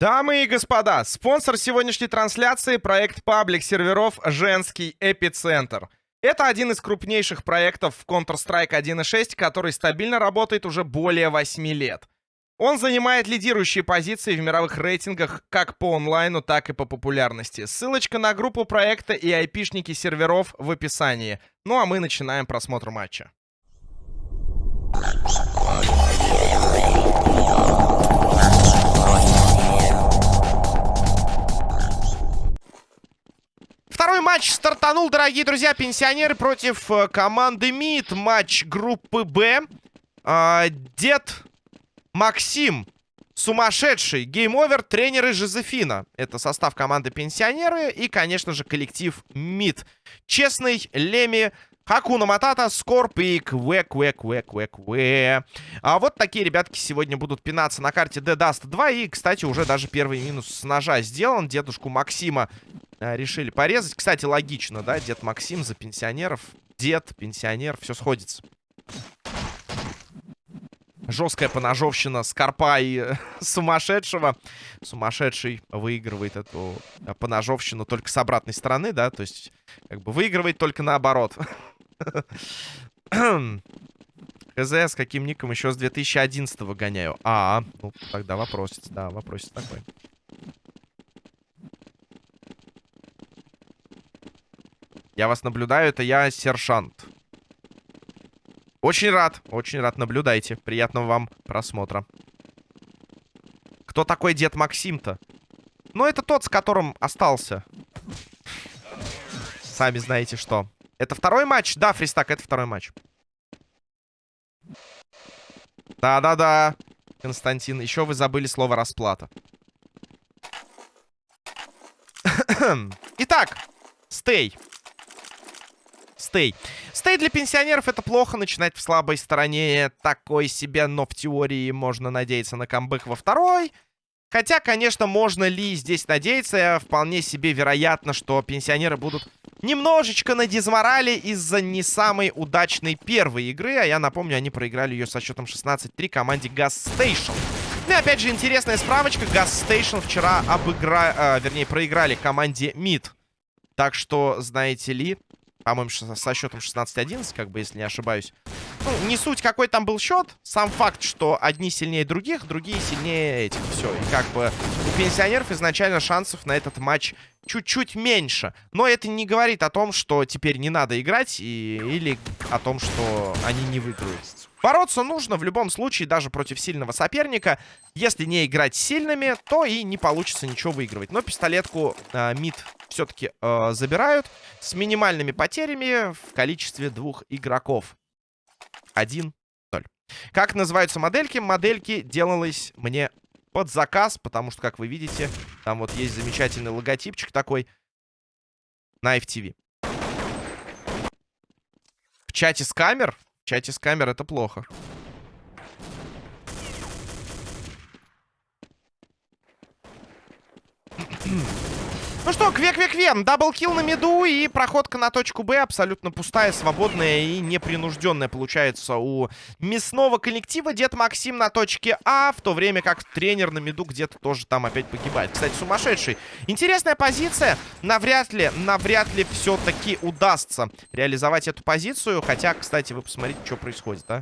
Дамы и господа, спонсор сегодняшней трансляции — проект паблик серверов «Женский эпицентр». Это один из крупнейших проектов в Counter-Strike 1.6, который стабильно работает уже более 8 лет. Он занимает лидирующие позиции в мировых рейтингах как по онлайну, так и по популярности. Ссылочка на группу проекта и айпишники серверов в описании. Ну а мы начинаем просмотр матча. Второй матч стартанул, дорогие друзья, пенсионеры против э, команды МИД. Матч группы Б. А, дед Максим. Сумасшедший. Game Over, тренеры Жозефина. Это состав команды пенсионеры и, конечно же, коллектив МИД. Честный, Леми, Хакуна Матата, Скорп и Кве, Кве, Кве, Кве, Кве. А вот такие ребятки сегодня будут пинаться на карте de_dust2. И, кстати, уже даже первый минус с ножа сделан. Дедушку Максима решили порезать. Кстати, логично, да? Дед Максим за пенсионеров. Дед, пенсионер, все сходится. Жесткая поножовщина Скорпа и сумасшедшего. Сумасшедший выигрывает эту поножовщину только с обратной стороны, да? То есть, как бы выигрывает только наоборот. ХЗ с каким ником еще с 2011 гоняю. А, ну тогда вопросец, да, вопросец такой. Я вас наблюдаю, это я, сержант. Очень рад, очень рад, наблюдайте. Приятного вам просмотра. Кто такой дед Максим-то? Ну, это тот, с которым остался. Сами знаете что. Это второй матч? Да, Фристак, это второй матч. Да-да-да, Константин. Еще вы забыли слово расплата. Итак, стей стей. Стей для пенсионеров это плохо, начинать в слабой стороне такой себе, но в теории можно надеяться на камбэк во второй. Хотя, конечно, можно ли здесь надеяться, вполне себе вероятно, что пенсионеры будут немножечко на дизморали из-за не самой удачной первой игры. А я напомню, они проиграли ее со счетом 16-3 команде Gas Station. Ну и опять же, интересная справочка. Gas Station вчера обыгра... Э, вернее, проиграли команде Mid. Так что, знаете ли, по-моему, со счетом 16-11, как бы, если не ошибаюсь. Ну, не суть, какой там был счет. Сам факт, что одни сильнее других, другие сильнее этих. Все. И как бы у пенсионеров изначально шансов на этот матч чуть-чуть меньше. Но это не говорит о том, что теперь не надо играть, и... или о том, что они не выиграют. Бороться нужно в любом случае, даже против сильного соперника. Если не играть сильными, то и не получится ничего выигрывать. Но пистолетку э, МИД все-таки э, забирают с минимальными потерями в количестве двух игроков. 1-0. Как называются модельки? Модельки делалось мне под заказ, потому что, как вы видите, там вот есть замечательный логотипчик такой на FTV. В чате с камер чате с камер это плохо. Ну что, кве-кве-кве, double kill на миду и проходка на точку Б абсолютно пустая, свободная и непринужденная получается у мясного коллектива. Дед Максим на точке А, в то время как тренер на миду где-то тоже там опять погибает. Кстати, сумасшедший. Интересная позиция. Навряд ли, навряд ли все-таки удастся реализовать эту позицию. Хотя, кстати, вы посмотрите, что происходит, а.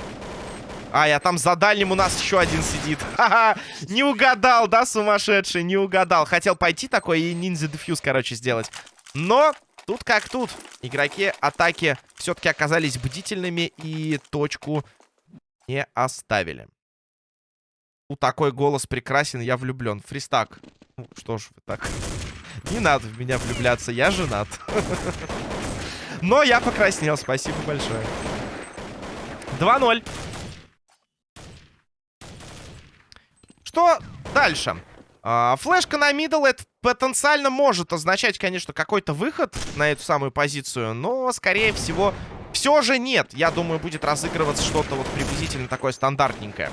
А, я там за дальним у нас еще один сидит. Ха-ха, не угадал, да, сумасшедший, не угадал. Хотел пойти такой и ниндзя дефьюз, короче, сделать. Но тут как тут. Игроки атаки все-таки оказались бдительными и точку не оставили. У такой голос прекрасен, я влюблен. Фристак. Ну, что ж вы так. Не надо в меня влюбляться, я женат. Но я покраснел, спасибо большое. 2-0. Что дальше? А, флешка на middle, это потенциально может означать, конечно, какой-то выход на эту самую позицию, но, скорее всего, все же нет. Я думаю, будет разыгрываться что-то вот приблизительно такое стандартненькое.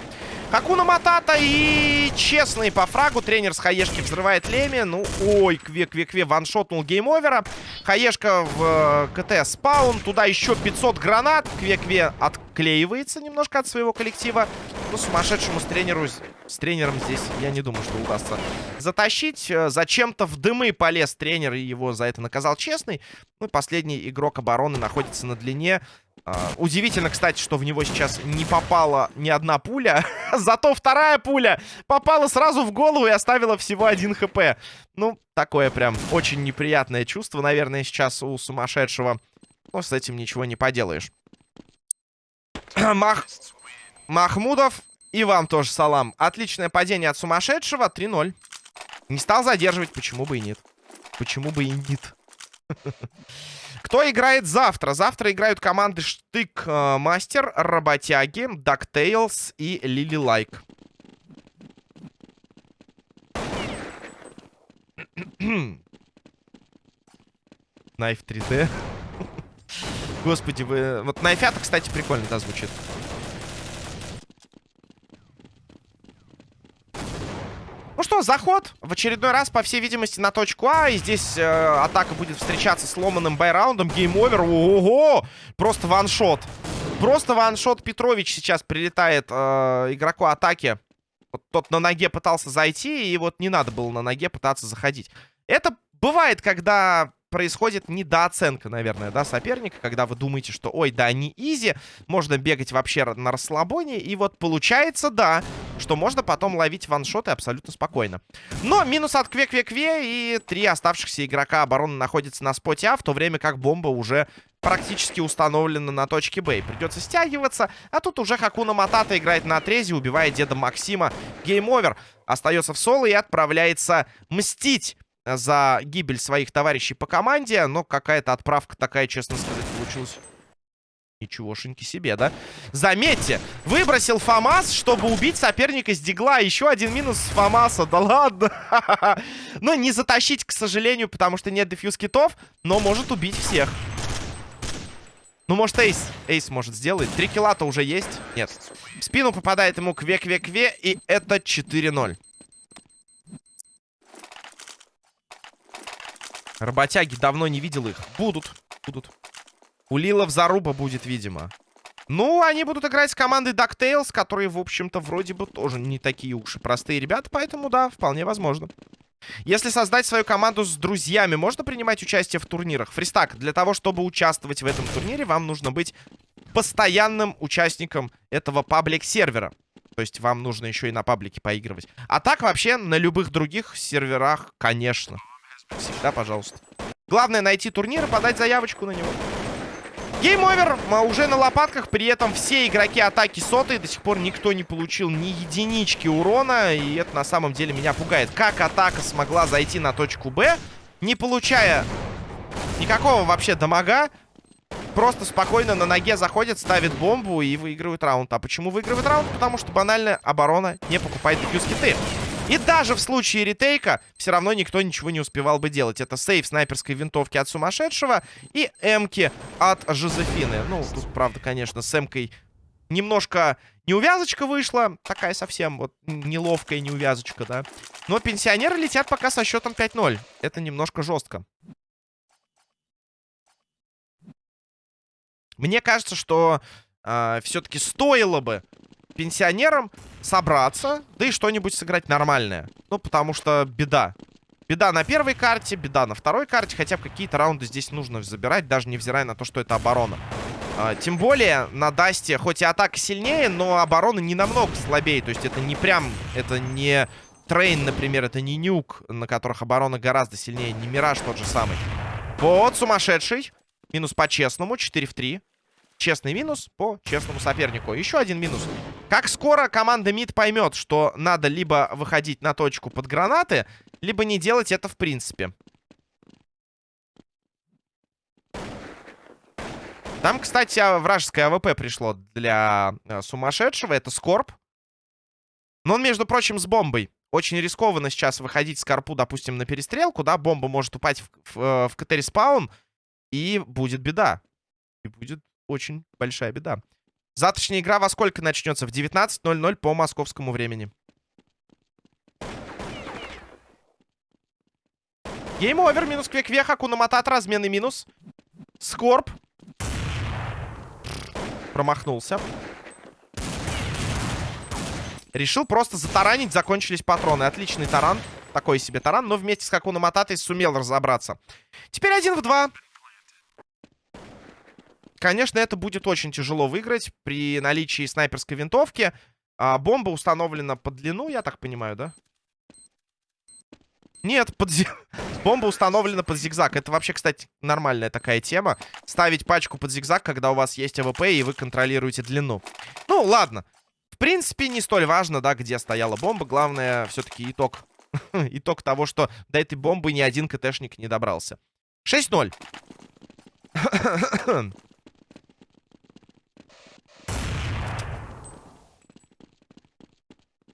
Хакуна Матата и честный по фрагу. Тренер с Хаешки взрывает Леми. Ну, ой, кве-кве-кве, ваншотнул гейм-овера. Хаешка в э, CT spawn. Туда еще 500 гранат. Кве-кве отклеивается немножко от своего коллектива. Ну, сумасшедшему с, тренеру, с тренером здесь, я не думаю, что удастся затащить. Э, зачем-то в дымы полез тренер и его за это наказал честный. Ну, последний игрок обороны находится на длине. Uh, удивительно, кстати, что в него сейчас не попала ни одна пуля. Зато вторая пуля попала сразу в голову и оставила всего один хп. Ну, такое прям очень неприятное чувство, наверное, сейчас у сумасшедшего. Но с этим ничего не поделаешь. Мах... Махмудов. И вам тоже салам. Отличное падение от сумасшедшего. 3-0. Не стал задерживать. Почему бы и нет? Почему бы и нет? Кто играет завтра? Завтра играют команды Штык э, Мастер, Работяги, DuckTales и Лили Лайк. Knife 3D. Господи, вы... Вот Найфята, кстати, прикольно, да, звучит. Ну что, заход. В очередной раз, по всей видимости, на точку А. И здесь э, атака будет встречаться с ломаным байраундом. Game Over. Ого! Просто one shot. Просто one shot Петрович сейчас прилетает э, игроку атаки. Вот тот на ноге пытался зайти, и вот не надо было на ноге пытаться заходить. Это бывает, когда происходит недооценка, наверное, да, соперника, когда вы думаете, что, ой, да, не изи, можно бегать вообще на расслабоне, и вот получается, да, что можно потом ловить ваншоты абсолютно спокойно. Но минус от Кве-Кве-Кве, и три оставшихся игрока обороны находятся на споте А, в то время как бомба уже практически установлена на точке Б. Придется стягиваться, а тут уже Хакуна Матата играет на отрезе, убивает деда Максима. Game Over. Остается в соло и отправляется мстить за гибель своих товарищей по команде. Но какая-то отправка такая, честно сказать, получилась. Ничегошеньки себе, да? Заметьте, выбросил ФАМАС, чтобы убить соперника с Дигла. Еще один минус с ФАМАСа, да ладно. Но не затащить, к сожалению, потому что нет defuse kit ов, но может убить всех. Ну, может, Ace. Ace может сделать. Три килла-то уже есть. Нет. В спину попадает ему кве-кве-кве, и это 4-0. Работяги давно не видел их. Будут. Будут. У Лилов заруба будет, видимо. Ну, они будут играть с командой DuckTales, которые, в общем-то, вроде бы тоже не такие уж и простые ребята. Поэтому, да, вполне возможно. Если создать свою команду с друзьями, можно принимать участие в турнирах? Фристак, для того, чтобы участвовать в этом турнире, вам нужно быть постоянным участником этого паблик-сервера. То есть вам нужно еще и на паблике поигрывать. А так вообще на любых других серверах, конечно. Всегда, пожалуйста. Главное найти турнир и подать заявочку на него. Game Over уже на лопатках. При этом все игроки атаки сотые. До сих пор никто не получил ни единички урона. И это на самом деле меня пугает. Как атака смогла зайти на точку Б, не получая никакого вообще дамага. Просто спокойно на ноге заходит, ставит бомбу и выигрывает раунд. А почему выигрывает раунд? Потому что банальная оборона не покупает дефьюз киты. И даже в случае ретейка все равно никто ничего не успевал бы делать. Это сейф снайперской винтовки от сумасшедшего и эмки от Жозефины. Ну, тут, правда, конечно, с эмкой немножко неувязочка вышла. Такая совсем вот неловкая неувязочка, да. Но пенсионеры летят пока со счетом 5-0. Это немножко жестко. Мне кажется, что э, все-таки стоило бы пенсионерам собраться, да и что-нибудь сыграть нормальное. Ну, потому что беда. Беда на первой карте, беда на второй карте. Хотя бы какие-то раунды здесь нужно забирать, даже невзирая на то, что это оборона. А, тем более на Дасте, хоть и атака сильнее, но оборона не намного слабее. То есть это не прям, это не Трейн, например, это не Нюк, на которых оборона гораздо сильнее. Не Мираж тот же самый. Вот, сумасшедший. Минус по-честному, 4 в 3. Честный минус по честному сопернику. Еще один минус. Как скоро команда МИД поймет, что надо либо выходить на точку под гранаты, либо не делать это в принципе. Там, кстати, вражеское АВП пришло для э, сумасшедшего. Это Скорб. Но он, между прочим, с бомбой. Очень рискованно сейчас выходить с Карпу, допустим, на перестрелку, да? Бомба может упасть в, в, э, в CT spawn, и будет беда. И будет очень большая беда. Завтрашняя игра во сколько начнется? В 19.00 по московскому времени. Game Over, минус Кве-Кве, Хакуна Матата, разменный минус. Скорб. Промахнулся. Решил просто затаранить, закончились патроны. Отличный таран. Такой себе таран, но вместе с Хакуна Мататой сумел разобраться. Теперь один в два. Конечно, это будет очень тяжело выиграть при наличии снайперской винтовки. А, бомба установлена под длину, я так понимаю, да? Нет, под бомба установлена под зигзаг. Это вообще, кстати, нормальная такая тема. Ставить пачку под зигзаг, когда у вас есть АВП и вы контролируете длину. Ну, ладно. В принципе, не столь важно, да, где стояла бомба. Главное, все-таки итог. итог того, что до этой бомбы ни один КТшник не добрался. 6-0.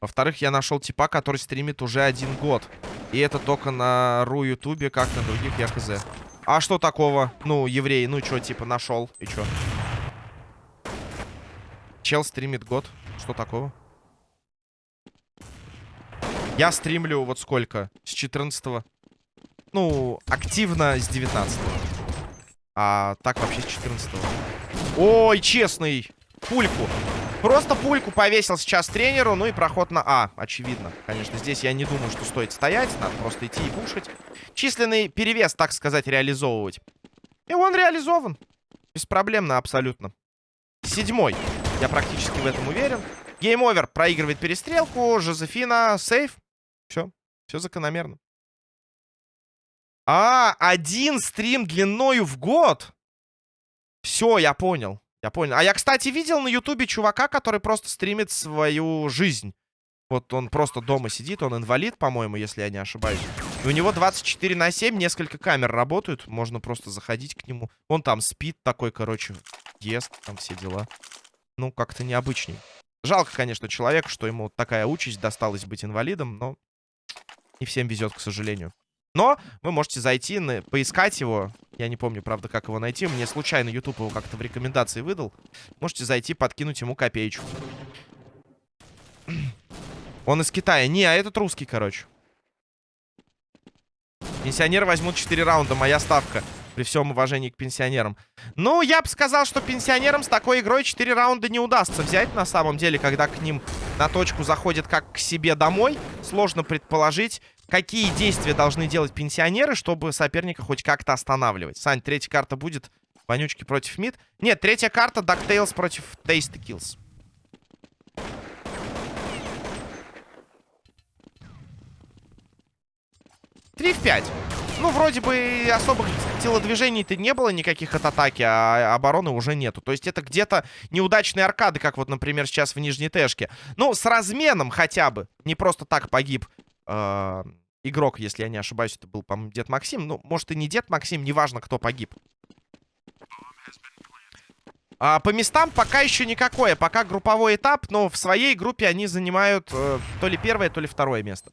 Во-вторых, я нашел типа, который стримит уже один год. И это только на ру ютубе, как на других, я хз. А что такого? Ну, еврей, ну что, типа, нашел. И что? Чел стримит год. Что такого? Я стримлю вот сколько? С 14 -го. Ну, активно с 19 -го. А так вообще с 14 -го. Ой, честный. Пульку. Просто пульку повесил сейчас тренеру, ну и проход на А, очевидно. Конечно, здесь я не думаю, что стоит стоять, надо просто идти и пушить. Численный перевес, так сказать, реализовывать. И он реализован. Беспроблемно абсолютно. Седьмой. Я практически в этом уверен. Гейм-овер. Проигрывает перестрелку. Жозефина. Save. Все. Все закономерно. А, один стрим длиною в год. Все, я понял. Я понял. А я, кстати, видел на ютубе чувака, который просто стримит свою жизнь. Вот он просто дома сидит, он инвалид, по-моему, если я не ошибаюсь. И у него 24 на 7, несколько камер работают. Можно просто заходить к нему. Он там спит такой, короче, ест, там все дела. Ну, как-то необычней. Жалко, конечно, человеку, что ему такая участь досталась быть инвалидом, но не всем везет, к сожалению. Но вы можете зайти, на, поискать его. Я не помню, правда, как его найти. Мне случайно YouTube его как-то в рекомендации выдал. Можете зайти, подкинуть ему копеечку. Он из Китая. Не, а этот русский, короче. Пенсионеры возьмут 4 раунда. Моя ставка. При всем уважении к пенсионерам. Ну, я бы сказал, что пенсионерам с такой игрой 4 раунда не удастся взять. На самом деле, когда к ним на точку заходят как к себе домой. Сложно предположить, какие действия должны делать пенсионеры, чтобы соперника хоть как-то останавливать. Сань, третья карта будет. Вонючки против мид. Нет, третья карта DuckTales против Tasty Kills. Три в пять. Ну, вроде бы особых телодвижений-то не было никаких от атаки, а обороны уже нету. То есть это где-то неудачные аркады, как вот, например, сейчас в Нижней Тэшке. Ну, с разменом хотя бы. Не просто так погиб э, игрок, если я не ошибаюсь, это был, по-моему, Дед Максим. Ну, может и не Дед Максим, неважно, кто погиб. А, по местам пока еще никакое. Пока групповой этап, но в своей группе они занимают э, то ли первое, то ли второе место.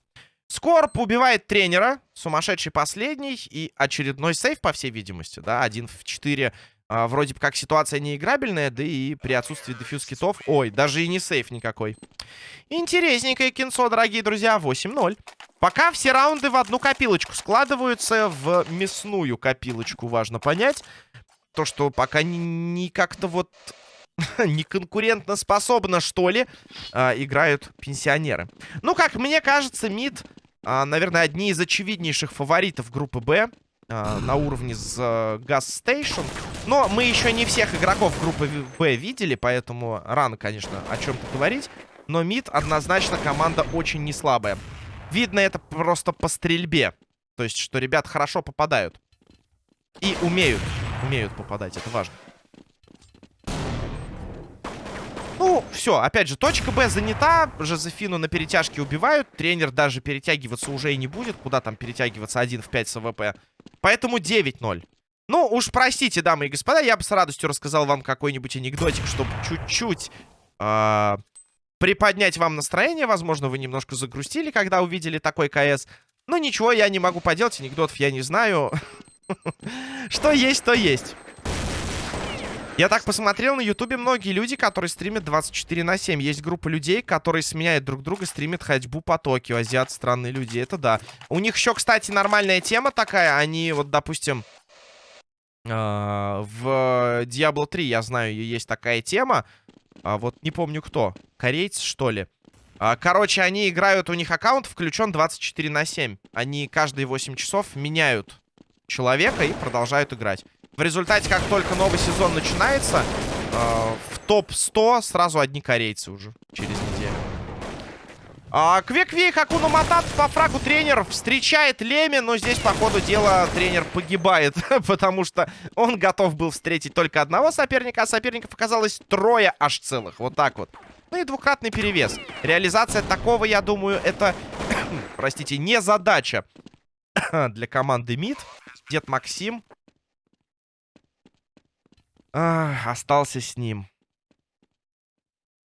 Скорп убивает тренера. Сумасшедший последний. И очередной сейф, по всей видимости. Да, один в 4. А, вроде бы как ситуация неиграбельная, да и при отсутствии дефьюз китов... Ой, даже и не сейф никакой. Интересненькое кинцо, дорогие друзья. 8-0. Пока все раунды в одну копилочку складываются, в мясную копилочку, важно понять. То, что пока не, не как-то вот не конкурентно способно, что ли, а, играют пенсионеры. Ну, как мне кажется, МИД, а, наверное, одни из очевиднейших фаворитов группы Б а, на уровне с Gas Station. Но мы еще не всех игроков группы Б видели, поэтому рано, конечно, о чем-то говорить. Но МИД однозначно команда очень неслабая. Видно это просто по стрельбе. То есть, что ребят хорошо попадают. И умеют. Умеют попадать, это важно. Ну, все, опять же, точка Б занята. Жозефину на перетяжке убивают. Тренер даже перетягиваться уже и не будет. Куда там перетягиваться 1 в 5 с АВП. Поэтому 9-0. Ну, уж простите, дамы и господа, я бы с радостью рассказал вам какой-нибудь анекдотик, чтобы чуть-чуть э, приподнять вам настроение. Возможно, вы немножко загрустили, когда увидели такой КС. Но ничего я не могу поделать, анекдотов я не знаю. Что есть, то есть. Я так посмотрел, на ютубе многие люди, которые стримят 24 на 7. Есть группа людей, которые сменяют друг друга, стримят ходьбу по Токио. Азиат, странные люди, это да. У них еще, кстати, нормальная тема такая. Они, вот, допустим, э, в Diablo 3, я знаю, есть такая тема. А вот не помню кто. Корейцы, что ли? А, короче, они играют, у них аккаунт включен 24 на 7. Они каждые 8 часов меняют человека и продолжают играть. В результате, как только новый сезон начинается, э, в топ-100 сразу одни корейцы уже через неделю. А, Кве-Кве Хакуна Матат по фрагу тренер встречает Леми, но здесь, по ходу дела, тренер погибает, потому что он готов был встретить только одного соперника, а соперников оказалось трое аж целых. Вот так вот. Ну и двукратный перевес. Реализация такого, я думаю, это, простите, не задача для команды МИД. Дед Максим а, остался с ним.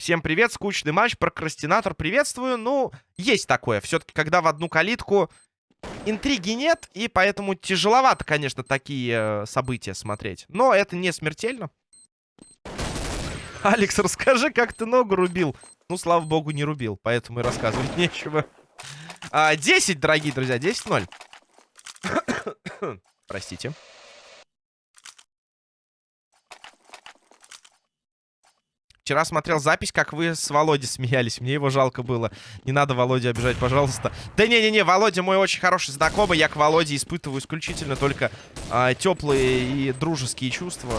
Всем привет, скучный матч, прокрастинатор, приветствую. Ну, есть такое. Все-таки, когда в одну калитку интриги нет, и поэтому тяжеловато, конечно, такие э, события смотреть. Но это не смертельно. Алекс, расскажи, как ты ногу рубил. Ну, слава богу, не рубил, поэтому и рассказывать нечего. А, 10, дорогие друзья, 10-0. Простите. Вчера смотрел запись, как вы с Володей смеялись. Мне его жалко было. Не надо Володя обижать, пожалуйста. Да не-не-не, Володя мой очень хороший знакомый. Я к Володе испытываю исключительно только э, теплые и дружеские чувства.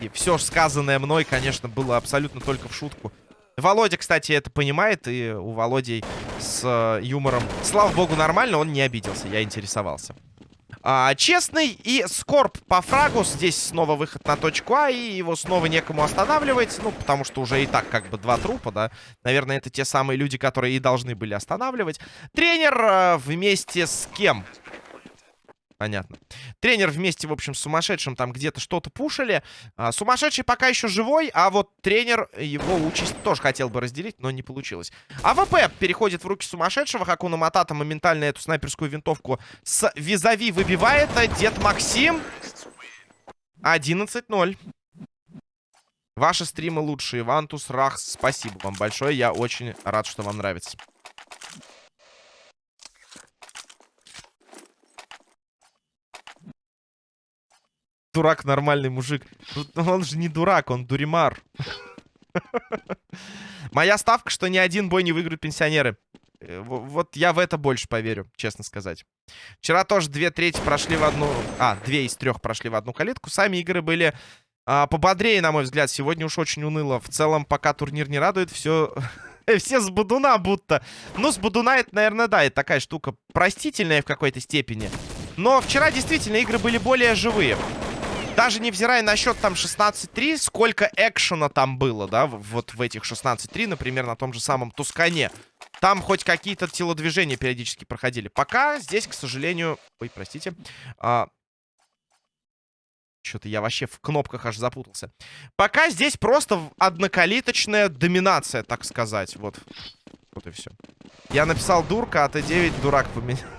И все сказанное мной, конечно, было абсолютно только в шутку. Володя, кстати, это понимает, и у Володи с э, юмором, слава богу, нормально, он не обиделся, я интересовался. А, честный и Скорб по фрагу. Здесь снова выход на точку А, и его снова некому останавливать. Ну, потому что уже и так как бы два трупа, да. Наверное, это те самые люди, которые и должны были останавливать. Тренер а, вместе с кем? Понятно. Тренер вместе, в общем, с сумасшедшим там где-то что-то пушили. А, сумасшедший пока еще живой, а вот тренер его участь тоже хотел бы разделить, но не получилось. АВП переходит в руки сумасшедшего. Хакуна Матата моментально эту снайперскую винтовку с визави выбивает. Дед Максим. 11-0. Ваши стримы лучшие. Вантус, Рахс, спасибо вам большое. Я очень рад, что вам нравится. Дурак нормальный мужик. Ну, он же не дурак, он дуримар. Моя ставка, что ни один бой не выиграют пенсионеры. Э, вот я в это больше поверю, честно сказать. Вчера тоже две трети прошли в одну... А, две из трех прошли в одну калитку. Сами игры были а, пободрее, на мой взгляд. Сегодня уж очень уныло. В целом, пока турнир не радует, все... все с Будуна будто. Ну, с Будуна это, наверное, да, это такая штука простительная в какой-то степени. Но вчера действительно игры были более живые даже невзирая на счет там 16-3, сколько экшена там было, да, вот в этих 16-3, например, на том же самом Тускане. Там хоть какие-то телодвижения периодически проходили. Пока здесь, к сожалению... Ой, простите. А... Что-то я вообще в кнопках аж запутался. Пока здесь просто однокалиточная доминация, так сказать. Вот. Вот и все. Я написал дурка, а Т9 дурак поменял.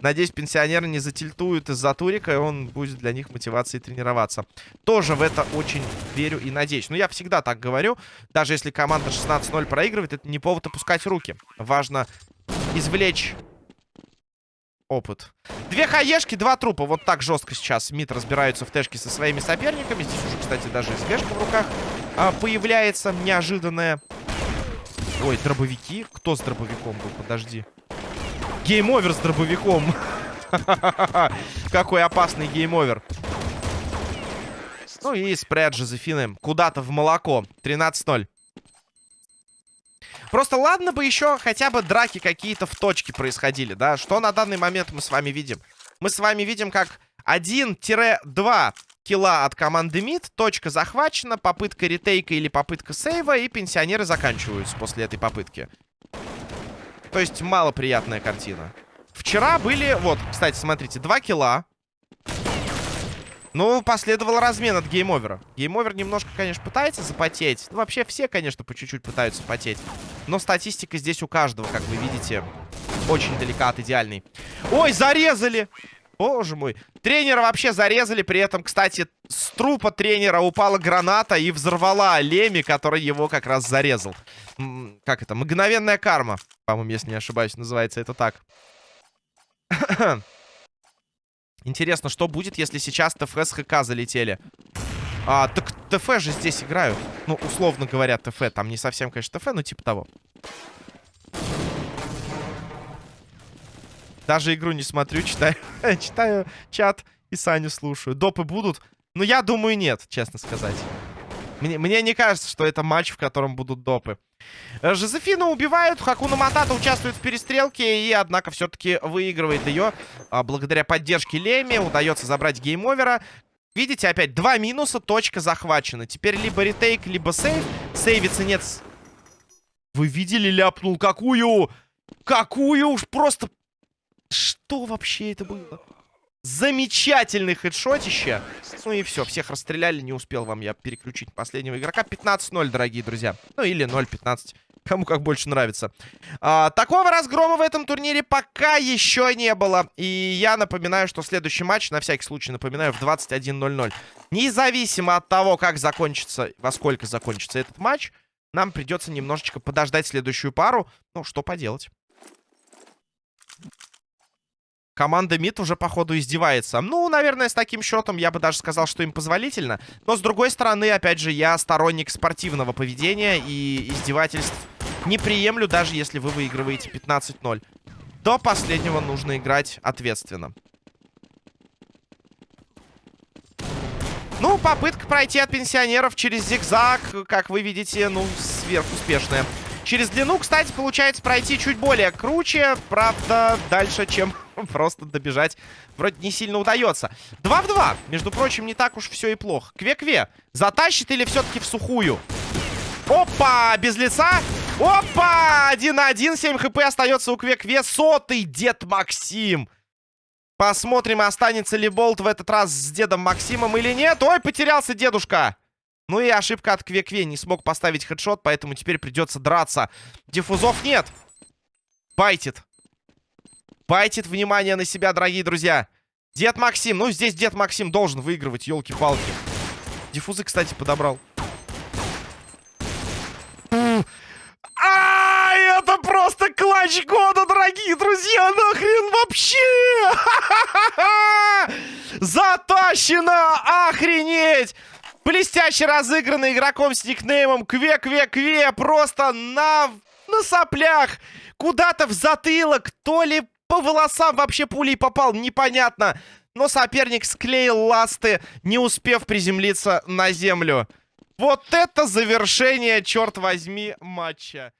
Надеюсь, пенсионеры не затильтуют из-за турика, и он будет для них мотивацией тренироваться. Тоже в это очень верю и надеюсь. Но я всегда так говорю. Даже если команда 16-0 проигрывает, это не повод опускать руки. Важно извлечь опыт. Две хаешки, два трупа. Вот так жестко сейчас МИД разбираются в тэшке со своими соперниками. Здесь уже, кстати, даже СГшка в руках а, появляется неожиданная. Ой, дробовики? Кто с дробовиком был? Подожди. Гейм-овер с дробовиком. Какой опасный гейм-овер. Ну и спред Жозефины куда-то в молоко. 13-0. Просто ладно бы еще хотя бы драки какие-то в точке происходили, да? Что на данный момент мы с вами видим? Мы с вами видим, как 1-2 килла от команды МИД, точка захвачена, попытка ретейка или попытка сейва, и пенсионеры заканчиваются после этой попытки. То есть малоприятная картина. Вчера были... Вот, кстати, смотрите, 2 килла. Ну, последовал размен от геймовера. Геймовер немножко, конечно, пытается запотеть. Ну, вообще все, конечно, по чуть-чуть пытаются потеть. Но статистика здесь у каждого, как вы видите, очень далека от идеальной. Ой, зарезали! Боже мой. Тренера вообще зарезали. При этом, кстати, с трупа тренера упала граната и взорвала Леми, который его как раз зарезал. Как это? Мгновенная карма. По-моему, если не ошибаюсь, называется это так. Интересно, что будет, если сейчас ТФ ХК залетели? А, так ТФ же здесь играют. Ну, условно говоря, ТФ. Там не совсем, конечно, ТФ, но типа того. Даже игру не смотрю, читаю, читаю чат и Саню слушаю. Допы будут? Ну, я думаю, нет, честно сказать. Мне, мне не кажется, что это матч, в котором будут допы. Э, Жозефину убивают, Хакуна Матата участвует в перестрелке и, однако, все-таки выигрывает ее. А, благодаря поддержке Леми удается забрать гейм-овера. Видите, опять два минуса, точка захвачена. Теперь либо retake, либо save. Сейвится нет. Вы видели, ляпнул какую? Какую уж просто... Что вообще это было? Замечательный хедшотище. Ну и все, всех расстреляли. Не успел вам я переключить последнего игрока. 15-0, дорогие друзья. Ну или 0-15. Кому как больше нравится. А, такого разгрома в этом турнире пока еще не было. И я напоминаю, что следующий матч, на всякий случай напоминаю, в 21.00. Независимо от того, как закончится, во сколько закончится этот матч, нам придется немножечко подождать следующую пару. Ну, что поделать. Команда МИД уже, походу, издевается. Ну, наверное, с таким счетом я бы даже сказал, что им позволительно. Но, с другой стороны, опять же, я сторонник спортивного поведения и издевательств не приемлю, даже если вы выигрываете 15-0. До последнего нужно играть ответственно. Ну, попытка пройти от пенсионеров через зигзаг, как вы видите, ну, сверхуспешная. Через длину, кстати, получается пройти чуть более круче. Правда, дальше, чем просто добежать, вроде не сильно удается. 2 в 2. Между прочим, не так уж все и плохо. Кве-кве. Затащит или все-таки в сухую? Опа! Без лица. Опа! 1 на 1. 7 хп остается у Кве-кве. Сотый дед Максим. Посмотрим, останется ли Болт в этот раз с дедом Максимом или нет. Ой, потерялся дедушка. Ну и ошибка от Кве-Кве. Не смог поставить хедшот, поэтому теперь придется драться. Диффузов нет. Байтит. Байтит внимание на себя, дорогие друзья. Дед Максим. Ну, здесь Дед Максим должен выигрывать, елки-палки. Диффузы, кстати, подобрал. А, это просто клатч года, дорогие друзья! Нахрен вообще! Затащено! Охренеть! Блестяще разыгранный игроком с никнеймом Кве-Кве-Кве. Просто на, на соплях. Куда-то в затылок. То ли по волосам вообще пулей попал. Непонятно. Но соперник склеил ласты, не успев приземлиться на землю. Вот это завершение, черт возьми, матча.